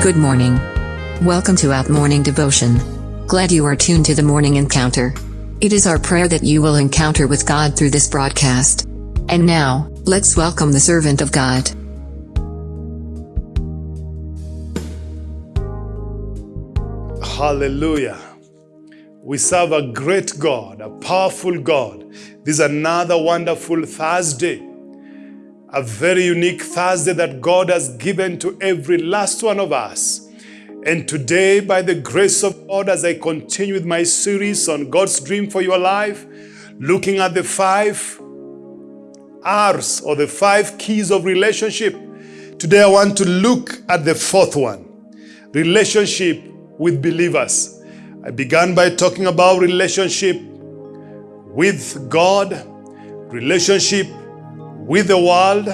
Good morning. Welcome to Out Morning Devotion. Glad you are tuned to the morning encounter. It is our prayer that you will encounter with God through this broadcast. And now, let's welcome the servant of God. Hallelujah. We serve a great God, a powerful God. This is another wonderful Thursday. A very unique Thursday that God has given to every last one of us. And today, by the grace of God, as I continue with my series on God's dream for your life, looking at the five R's or the five keys of relationship, today I want to look at the fourth one relationship with believers. I began by talking about relationship with God, relationship with the world.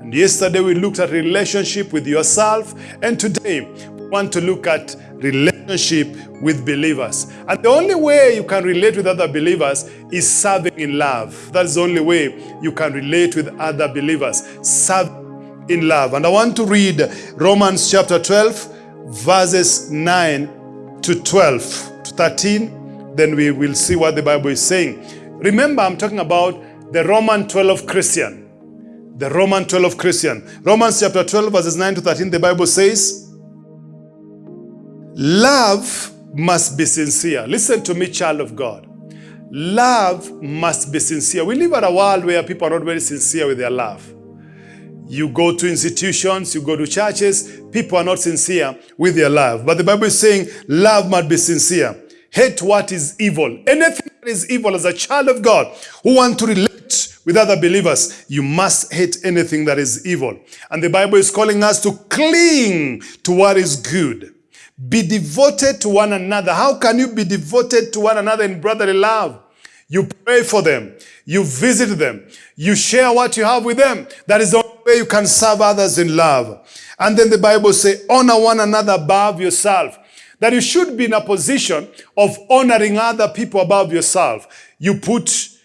And yesterday we looked at relationship with yourself. And today we want to look at relationship with believers. And the only way you can relate with other believers is serving in love. That's the only way you can relate with other believers. Serve in love. And I want to read Romans chapter 12, verses 9 to 12 to 13. Then we will see what the Bible is saying. Remember, I'm talking about the Roman 12 Christian. The Roman 12 of Christian. Romans chapter 12, verses 9 to 13, the Bible says, Love must be sincere. Listen to me, child of God. Love must be sincere. We live in a world where people are not very sincere with their love. You go to institutions, you go to churches, people are not sincere with their love. But the Bible is saying love must be sincere. Hate what is evil. Anything that is evil as a child of God who want to with other believers, you must hate anything that is evil. And the Bible is calling us to cling to what is good. Be devoted to one another. How can you be devoted to one another in brotherly love? You pray for them. You visit them. You share what you have with them. That is the only way you can serve others in love. And then the Bible says, honor one another above yourself. That you should be in a position of honoring other people above yourself. You put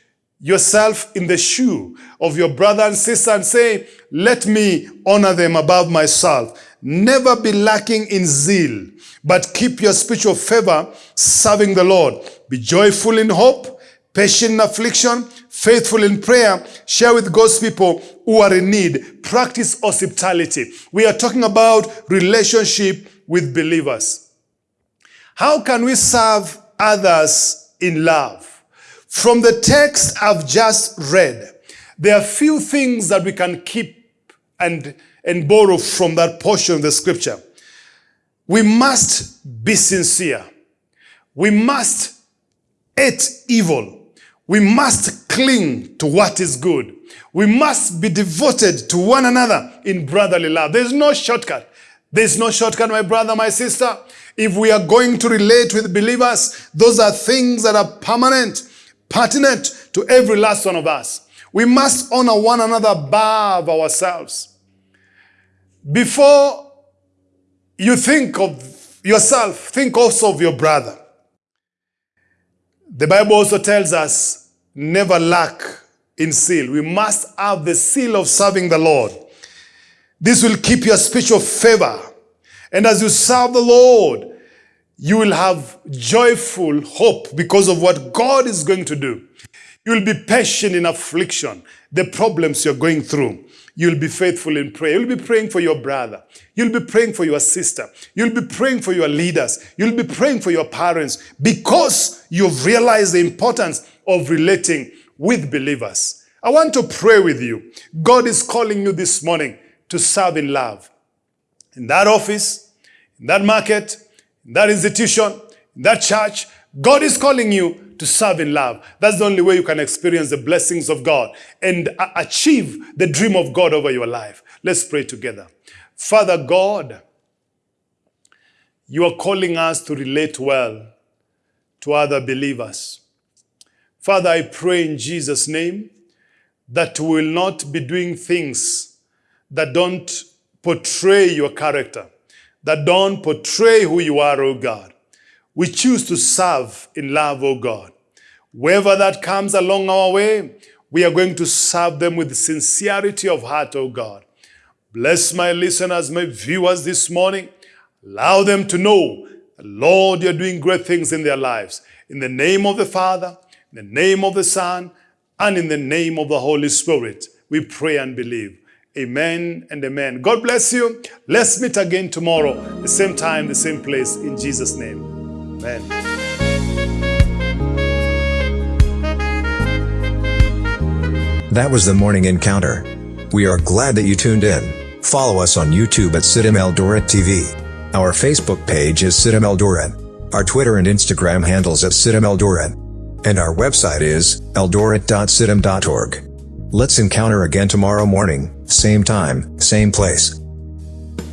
yourself in the shoe of your brother and sister and say, let me honor them above myself. Never be lacking in zeal, but keep your spiritual favor serving the Lord. Be joyful in hope, patient in affliction, faithful in prayer, share with God's people who are in need. Practice hospitality. We are talking about relationship with believers. How can we serve others in love? From the text I've just read, there are few things that we can keep and, and borrow from that portion of the scripture. We must be sincere. We must hate evil. We must cling to what is good. We must be devoted to one another in brotherly love. There's no shortcut. There's no shortcut, my brother, my sister. If we are going to relate with believers, those are things that are permanent, pertinent to every last one of us. We must honor one another above ourselves. Before you think of yourself, think also of your brother. The Bible also tells us, never lack in seal. We must have the seal of serving the Lord. This will keep your spiritual favor. And as you serve the Lord, you will have joyful hope because of what God is going to do. You will be patient in affliction, the problems you're going through. You'll be faithful in prayer. You'll be praying for your brother. You'll be praying for your sister. You'll be praying for your leaders. You'll be praying for your parents because you've realized the importance of relating with believers. I want to pray with you. God is calling you this morning to serve in love. In that office, in that market, in that institution, in that church, God is calling you to serve in love. That's the only way you can experience the blessings of God and achieve the dream of God over your life. Let's pray together. Father God, you are calling us to relate well to other believers. Father, I pray in Jesus' name that we will not be doing things that don't portray your character, that don't portray who you are, oh God. We choose to serve in love, oh God. Wherever that comes along our way, we are going to serve them with sincerity of heart, oh God. Bless my listeners, my viewers this morning. Allow them to know, Lord, you're doing great things in their lives. In the name of the Father, in the name of the Son, and in the name of the Holy Spirit, we pray and believe. Amen and amen. God bless you. Let's meet again tomorrow, the same time, the same place, in Jesus' name. Amen. That was the morning encounter. We are glad that you tuned in. Follow us on YouTube at CITAM Eldoret TV. Our Facebook page is CITAM Eldoret. Our Twitter and Instagram handles at CITAM Eldoret. And our website is eldoret.citam.org. Let's encounter again tomorrow morning, same time, same place.